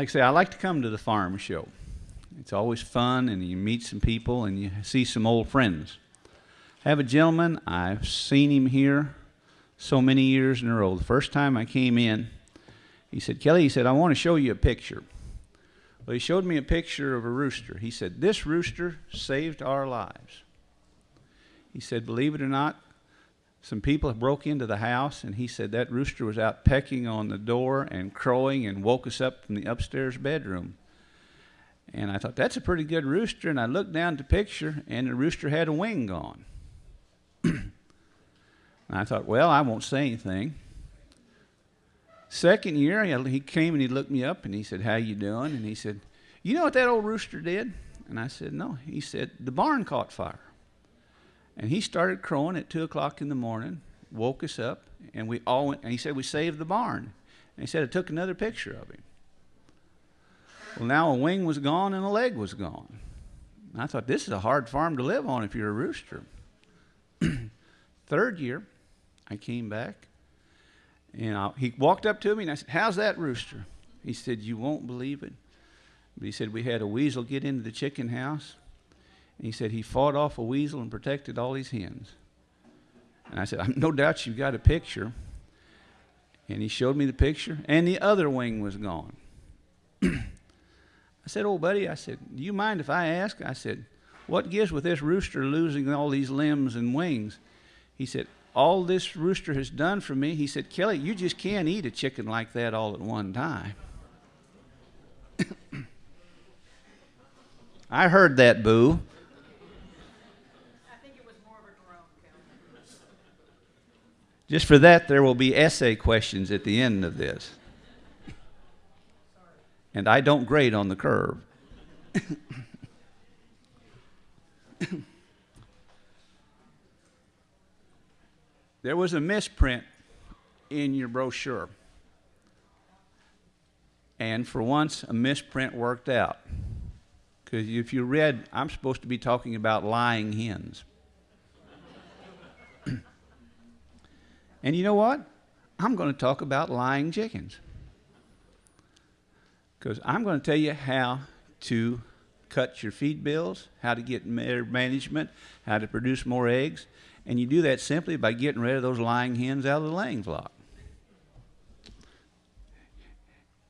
like I say, I like to come to the farm show. It's always fun, and you meet some people and you see some old friends. I have a gentleman, I've seen him here so many years in a row. The first time I came in, he said, Kelly, he said, I want to show you a picture. Well, he showed me a picture of a rooster. He said, This rooster saved our lives. He said, Believe it or not, some people broke into the house, and he said that rooster was out pecking on the door and crowing and woke us up from the upstairs bedroom. And I thought, that's a pretty good rooster. And I looked down at the picture, and the rooster had a wing gone. and I thought, well, I won't say anything. Second year, he came and he looked me up and he said, how you doing? And he said, you know what that old rooster did? And I said, no. He said, the barn caught fire. And he started crowing at 2 o'clock in the morning, woke us up, and we all went, and he said, we saved the barn. And he said, I took another picture of him. Well, now a wing was gone and a leg was gone. And I thought, this is a hard farm to live on if you're a rooster. Third year, I came back, and I, he walked up to me, and I said, how's that rooster? He said, you won't believe it. But he said, we had a weasel get into the chicken house, he said he fought off a weasel and protected all his hens. And I said, no doubt you've got a picture. And he showed me the picture, and the other wing was gone. I said, old buddy, I said, do you mind if I ask? I said, what gives with this rooster losing all these limbs and wings? He said, all this rooster has done for me. He said, Kelly, you just can't eat a chicken like that all at one time. I heard that, boo. Just for that, there will be essay questions at the end of this. And I don't grade on the curve. there was a misprint in your brochure. And for once, a misprint worked out. Because if you read, I'm supposed to be talking about lying hens. And you know what? I'm going to talk about lying chickens. Because I'm going to tell you how to cut your feed bills, how to get management, how to produce more eggs. And you do that simply by getting rid of those lying hens out of the laying flock.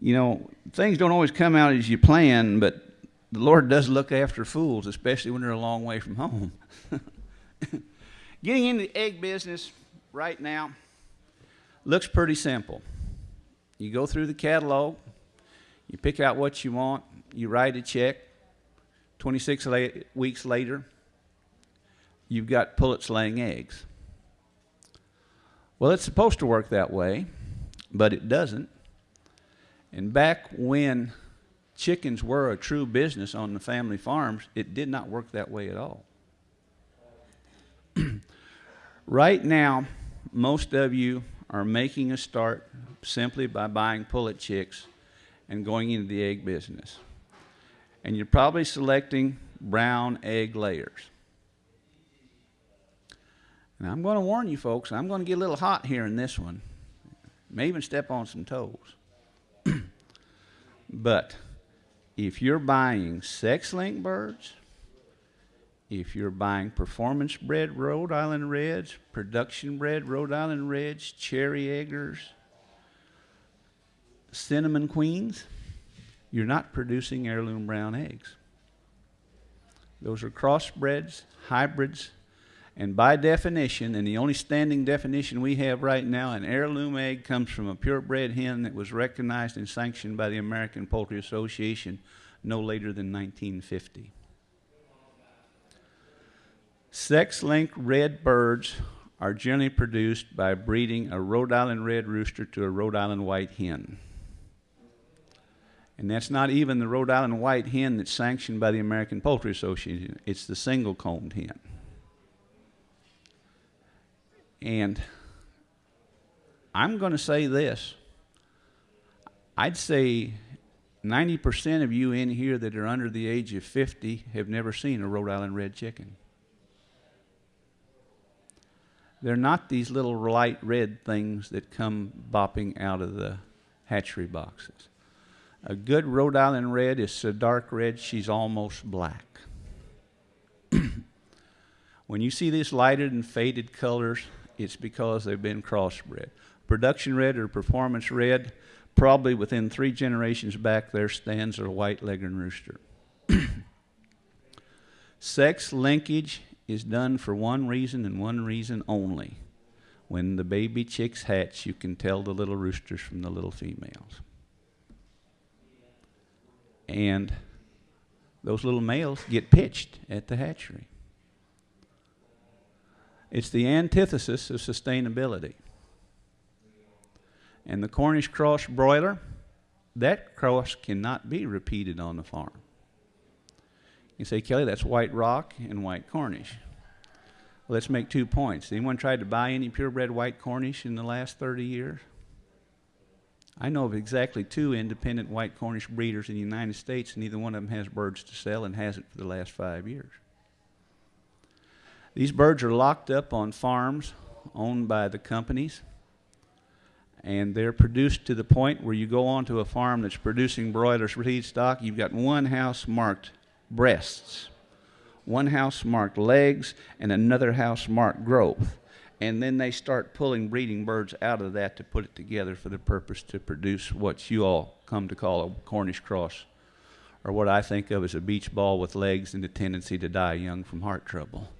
You know, things don't always come out as you plan, but the Lord does look after fools, especially when they're a long way from home. Getting into the egg business right now looks pretty simple. You go through the catalog, you pick out what you want, you write a check. 26 la weeks later, you've got pullets laying eggs. Well, it's supposed to work that way, but it doesn't. And back when chickens were a true business on the family farms, it did not work that way at all. right now, most of you are making a start simply by buying pullet chicks and going into the egg business. And you're probably selecting brown egg layers. Now, I'm going to warn you folks, I'm going to get a little hot here in this one. May even step on some toes. but if you're buying sex link birds, if you're buying performance bred Rhode Island Reds, production bred Rhode Island Reds, cherry eggers, cinnamon queens, you're not producing heirloom brown eggs. Those are crossbreds, hybrids, and by definition, and the only standing definition we have right now, an heirloom egg comes from a purebred hen that was recognized and sanctioned by the American Poultry Association no later than 1950. Sex-linked red birds are generally produced by breeding a Rhode Island red rooster to a Rhode Island white hen. And that's not even the Rhode Island white hen that's sanctioned by the American Poultry Association. It's the single combed hen. And I'm going to say this. I'd say 90% of you in here that are under the age of 50 have never seen a Rhode Island red chicken. They're not these little light red things that come bopping out of the hatchery boxes. A good Rhode Island red is so dark red she's almost black. when you see these lighted and faded colors, it's because they've been crossbred. Production red or performance red, probably within three generations back, there stands a white leghorn rooster. Sex linkage is done for one reason and one reason only. When the baby chicks hatch, you can tell the little roosters from the little females. And those little males get pitched at the hatchery. It's the antithesis of sustainability. And the Cornish cross broiler, that cross cannot be repeated on the farm. You say, Kelly, that's white rock and white Cornish. Let's make two points. Anyone tried to buy any purebred white Cornish in the last 30 years? I know of exactly two independent white Cornish breeders in the United States, and neither one of them has birds to sell and hasn't for the last five years. These birds are locked up on farms owned by the companies, and they're produced to the point where you go onto a farm that's producing broilers for feed stock, you've got one house marked breasts, one house marked legs, and another house marked growth. And then they start pulling breeding birds out of that to put it together for the purpose to produce what you all come to call a Cornish cross, or what I think of as a beach ball with legs and a tendency to die young from heart trouble.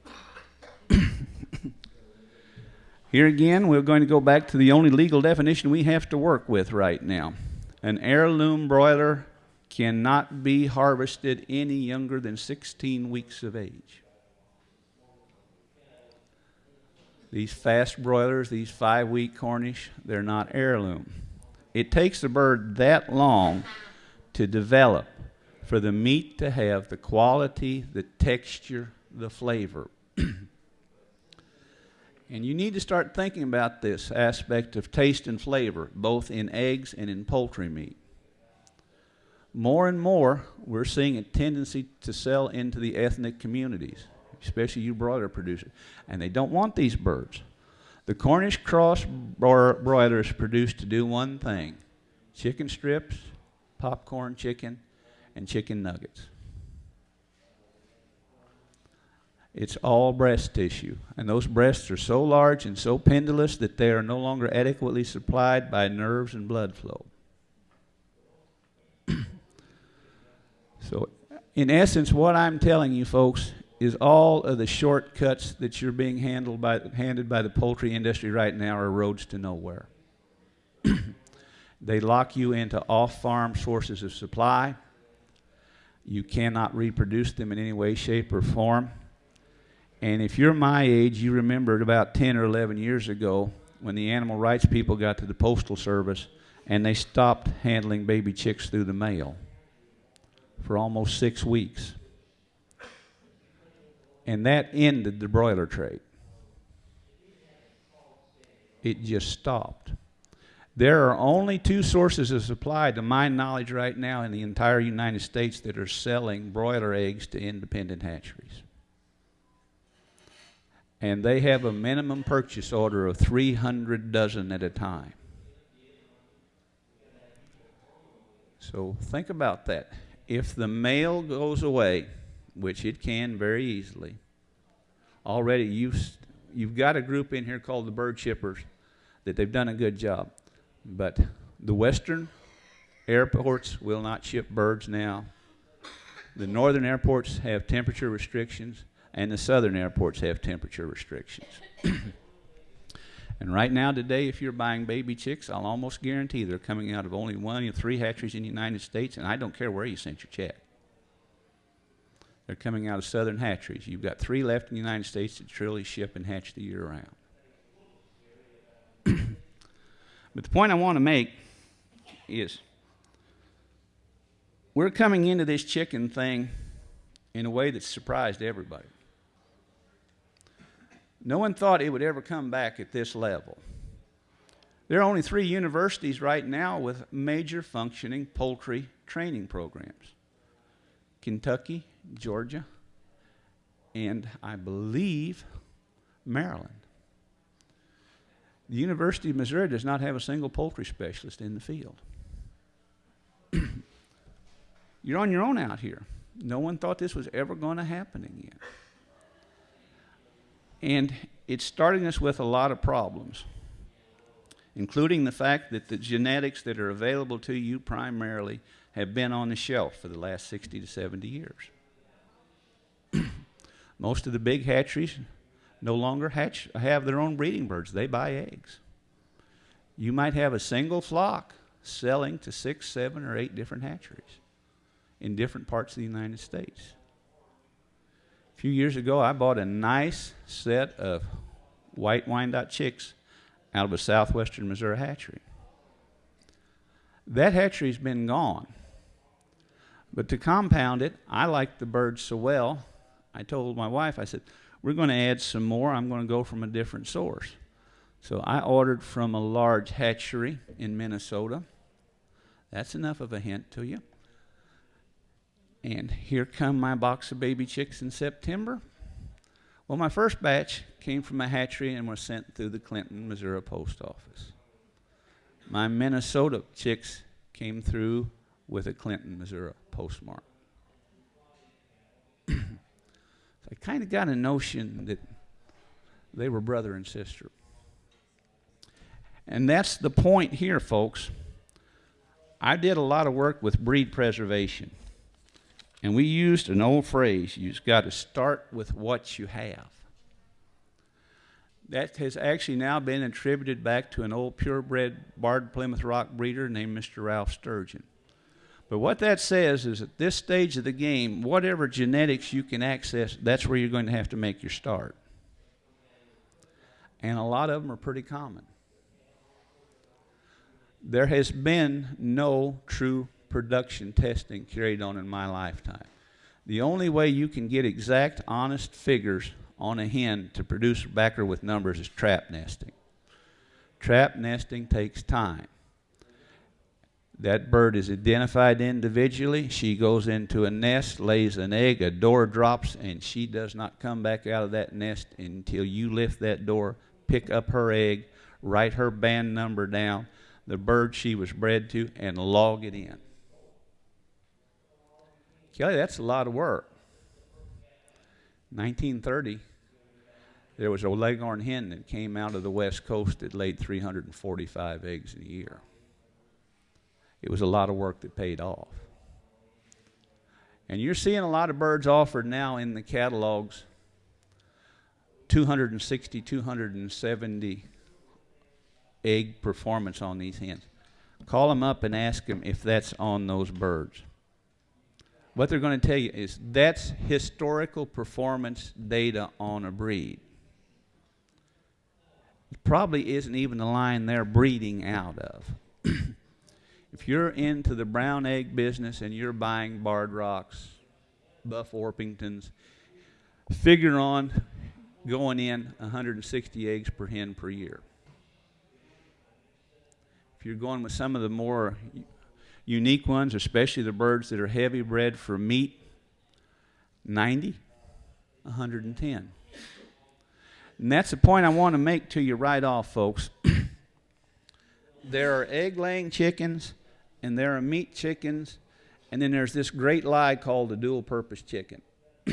Here again, we're going to go back to the only legal definition we have to work with right now. An heirloom broiler cannot be harvested any younger than 16 weeks of age. These fast broilers, these five week Cornish, they're not heirloom. It takes the bird that long to develop for the meat to have the quality, the texture, the flavor. and you need to start thinking about this aspect of taste and flavor, both in eggs and in poultry meat more and more, we're seeing a tendency to sell into the ethnic communities, especially you broiler producers, and they don't want these birds. The Cornish cross broiler is produced to do one thing chicken strips, popcorn chicken, and chicken nuggets. It's all breast tissue, and those breasts are so large and so pendulous that they are no longer adequately supplied by nerves and blood flow. So, in essence, what I'm telling you folks is all of the shortcuts that you're being handled by, handed by the poultry industry right now are roads to nowhere. they lock you into off farm sources of supply. You cannot reproduce them in any way, shape, or form. And if you're my age, you remember about 10 or 11 years ago when the animal rights people got to the Postal Service and they stopped handling baby chicks through the mail for almost six weeks. And that ended the broiler trade. It just stopped. There are only two sources of supply, to my knowledge, right now in the entire United States that are selling broiler eggs to independent hatcheries. And they have a minimum purchase order of 300 dozen at a time. So think about that if the mail goes away, which it can very easily, already you've, you've got a group in here called the bird shippers that they've done a good job. But the western airports will not ship birds now. The northern airports have temperature restrictions, and the southern airports have temperature restrictions. And right now, today, if you're buying baby chicks, I'll almost guarantee they're coming out of only one of three hatcheries in the United States, and I don't care where you sent your check. They're coming out of southern hatcheries. You've got three left in the United States that truly ship and hatch the year round. but the point I want to make is we're coming into this chicken thing in a way that surprised everybody. No one thought it would ever come back at this level. There are only three universities right now with major functioning poultry training programs Kentucky, Georgia, and I believe Maryland. The University of Missouri does not have a single poultry specialist in the field. You're on your own out here. No one thought this was ever going to happen again. And it's starting us with a lot of problems, including the fact that the genetics that are available to you primarily have been on the shelf for the last 60 to 70 years. Most of the big hatcheries no longer hatch, have their own breeding birds, they buy eggs. You might have a single flock selling to six, seven, or eight different hatcheries in different parts of the United States. A few years ago, I bought a nice set of white Wyandotte chicks out of a southwestern Missouri hatchery. That hatchery's been gone. But to compound it, I liked the birds so well, I told my wife, I said, we're going to add some more. I'm going to go from a different source. So I ordered from a large hatchery in Minnesota. That's enough of a hint to you. And here come my box of baby chicks in September. Well, my first batch came from a hatchery and was sent through the Clinton, Missouri post office. My Minnesota chicks came through with a Clinton, Missouri postmark. so I kind of got a notion that they were brother and sister. And that's the point here, folks. I did a lot of work with breed preservation. And we used an old phrase you've got to start with what you have. That has actually now been attributed back to an old purebred barred Plymouth Rock breeder named Mr. Ralph Sturgeon. But what that says is at this stage of the game, whatever genetics you can access, that's where you're going to have to make your start. And a lot of them are pretty common. There has been no true production testing carried on in my lifetime. The only way you can get exact, honest figures on a hen to produce backer with numbers is trap nesting. Trap nesting takes time. That bird is identified individually. She goes into a nest, lays an egg, a door drops, and she does not come back out of that nest until you lift that door, pick up her egg, write her band number down, the bird she was bred to, and log it in. Kelly, that's a lot of work. 1930, there was a leghorn hen that came out of the west coast that laid 345 eggs a year. It was a lot of work that paid off. And you're seeing a lot of birds offered now in the catalogs 260, 270 egg performance on these hens. Call them up and ask them if that's on those birds what they're going to tell you is that's historical performance data on a breed. It Probably isn't even the line they're breeding out of. if you're into the brown egg business and you're buying barred rocks, buff Orpingtons, figure on going in 160 eggs per hen per year. If you're going with some of the more unique ones, especially the birds that are heavy bred for meat, 90, 110. And that's the point I want to make to you right off, folks. there are egg laying chickens, and there are meat chickens, and then there's this great lie called the dual purpose chicken.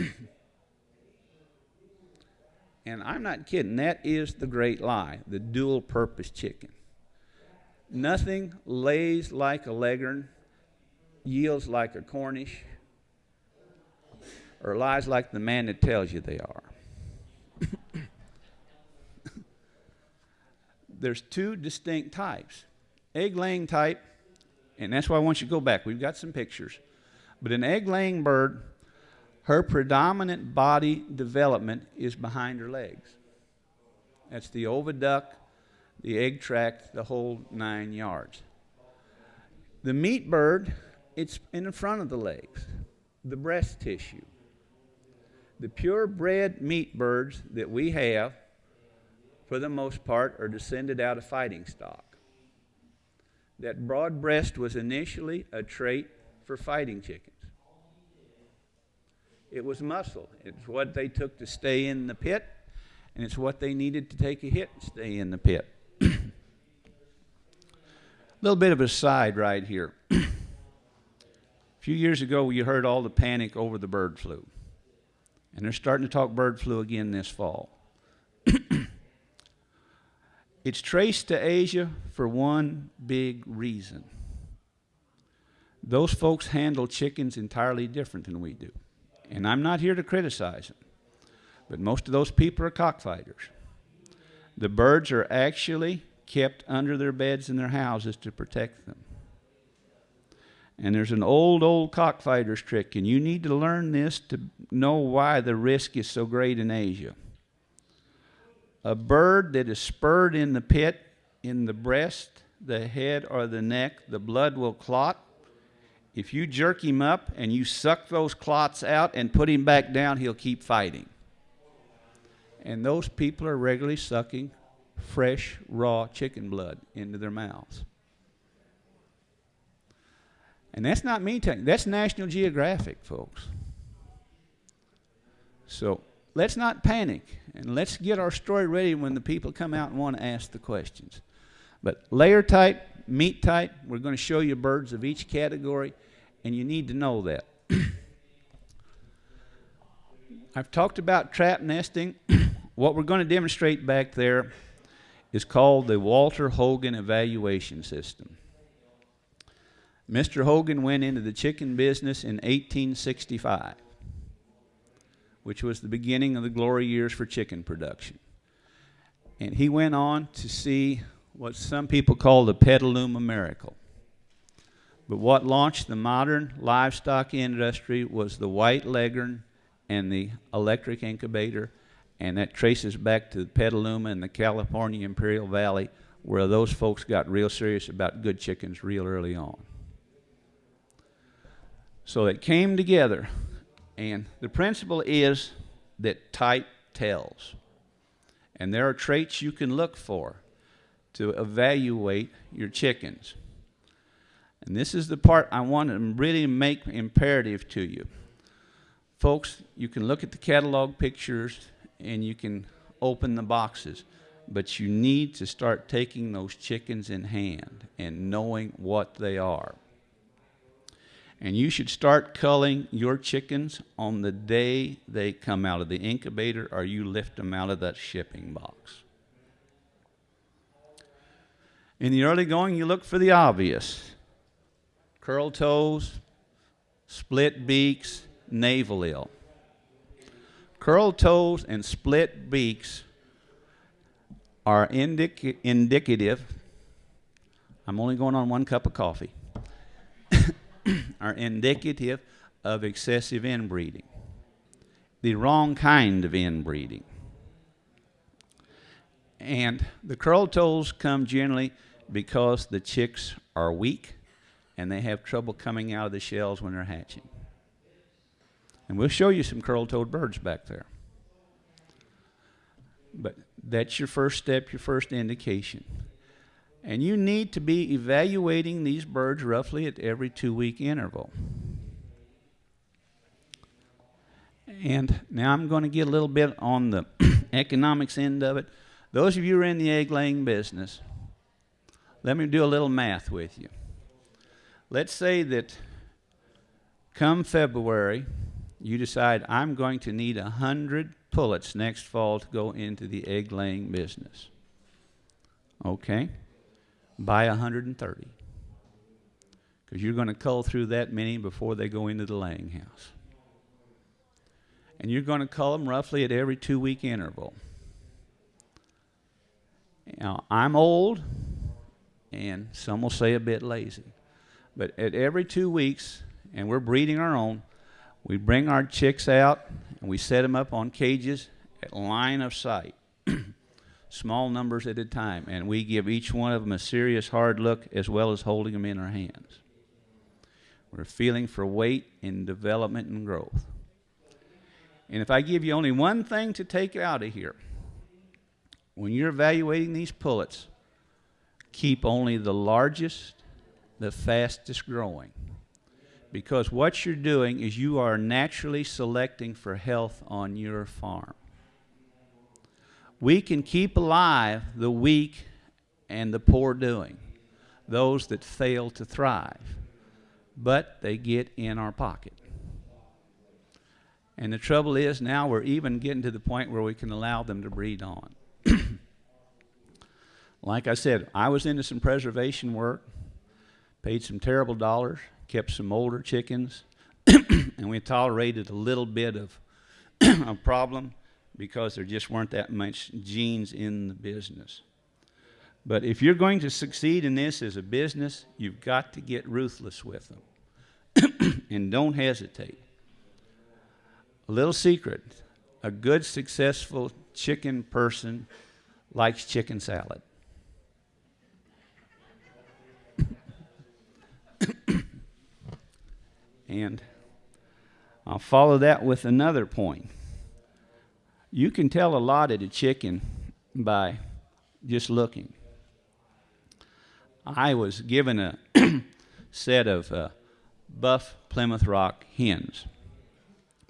and I'm not kidding, that is the great lie the dual purpose chicken. Nothing lays like a leghorn, yields like a Cornish, or lies like the man that tells you they are. There's two distinct types egg laying type, and that's why I want you to go back. We've got some pictures. But an egg laying bird, her predominant body development is behind her legs. That's the oviduct the egg tract, the whole nine yards. The meat bird, it's in the front of the legs, the breast tissue. The purebred meat birds that we have, for the most part, are descended out of fighting stock. That broad breast was initially a trait for fighting chickens. It was muscle. It's what they took to stay in the pit, and it's what they needed to take a hit and stay in the pit little bit of a side right here. A few years ago, you heard all the panic over the bird flu. And they're starting to talk bird flu again this fall. it's traced to Asia for one big reason. Those folks handle chickens entirely different than we do. And I'm not here to criticize them, but most of those people are cockfighters. The birds are actually kept under their beds in their houses to protect them. And there's an old, old cockfighter's trick, and you need to learn this to know why the risk is so great in Asia. A bird that is spurred in the pit, in the breast, the head, or the neck, the blood will clot. If you jerk him up and you suck those clots out and put him back down, he'll keep fighting. And those people are regularly sucking fresh, raw chicken blood into their mouths. And that's not me telling that's National Geographic, folks. So let's not panic and let's get our story ready when the people come out and want to ask the questions. But layer type, meat type, we're going to show you birds of each category, and you need to know that. I've talked about trap nesting. what we're going to demonstrate back there is called the Walter Hogan Evaluation System. Mr. Hogan went into the chicken business in 1865, which was the beginning of the glory years for chicken production. And he went on to see what some people call the Petaluma miracle. But what launched the modern livestock industry was the white leghorn and the electric incubator, and that traces back to Petaluma and the California Imperial Valley, where those folks got real serious about good chickens real early on. So it came together. And the principle is that type tells. And there are traits you can look for to evaluate your chickens. And this is the part I want to really make imperative to you. Folks, you can look at the catalog pictures and you can open the boxes, but you need to start taking those chickens in hand and knowing what they are. And you should start culling your chickens on the day they come out of the incubator or you lift them out of that shipping box. In the early going, you look for the obvious curled toes, split beaks, navel ill. Curled toes and split beaks are indic indicative. I'm only going on one cup of coffee are indicative of excessive inbreeding, the wrong kind of inbreeding. And the curled toes come generally because the chicks are weak and they have trouble coming out of the shells when they're hatching. And we'll show you some curled-toed birds back there. But that's your first step, your first indication. And you need to be evaluating these birds roughly at every two week interval. And now I'm going to get a little bit on the economics end of it. Those of you who are in the egg laying business, let me do a little math with you. Let's say that come February, you decide I'm going to need 100 pullets next fall to go into the egg laying business. Okay? Buy 130. Because you're going to cull through that many before they go into the laying house. And you're going to cull them roughly at every two week interval. Now, I'm old, and some will say a bit lazy. But at every two weeks, and we're breeding our own, we bring our chicks out and we set them up on cages at line of sight small numbers at a time, and we give each one of them a serious hard look as well as holding them in our hands. We're feeling for weight in development and growth. And if I give you only one thing to take out of here, when you're evaluating these pullets, keep only the largest, the fastest growing. Because what you're doing is you are naturally selecting for health on your farm we can keep alive the weak and the poor doing, those that fail to thrive. but they get in our pocket. And the trouble is now we're even getting to the point where we can allow them to breed on. like I said, I was into some preservation work, paid some terrible dollars, kept some older chickens, and we tolerated a little bit of a problem because there just weren't that much genes in the business. But if you're going to succeed in this as a business, you've got to get ruthless with them. and don't hesitate. A little secret a good, successful chicken person likes chicken salad. And I'll follow that with another point. You can tell a lot at a chicken by just looking. I was given a set of uh, buff Plymouth Rock hens.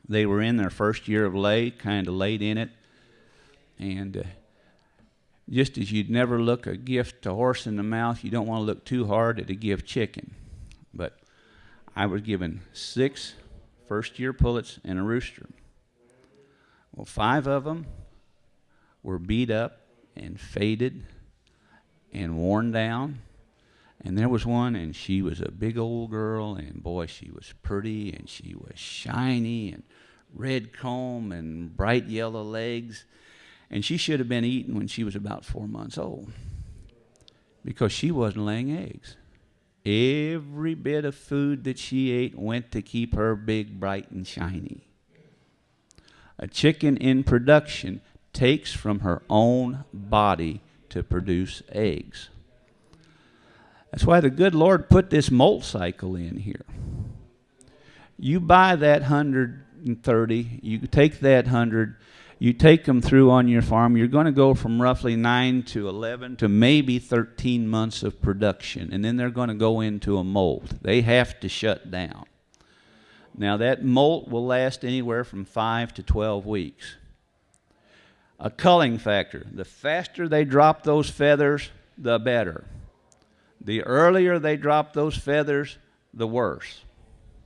They were in their first year of lay, kind of late in it, and uh, just as you'd never look a gift to horse in the mouth, you don't want to look too hard at a gift chicken. But I was given six first year pullets and a rooster. Well, five of them were beat up and faded and worn down and there was one, and she was a big old girl, and boy, she was pretty, and she was shiny, and red comb, and bright yellow legs. And she should have been eaten when she was about four months old because she wasn't laying eggs. Every bit of food that she ate went to keep her big, bright, and shiny. A chicken in production takes from her own body to produce eggs. That's why the good Lord put this molt cycle in here. You buy that 130, you take that 100, you take them through on your farm, you're going to go from roughly 9 to 11 to maybe 13 months of production, and then they're going to go into a molt. They have to shut down. Now, that molt will last anywhere from 5 to 12 weeks. A culling factor the faster they drop those feathers, the better. The earlier they drop those feathers, the worse.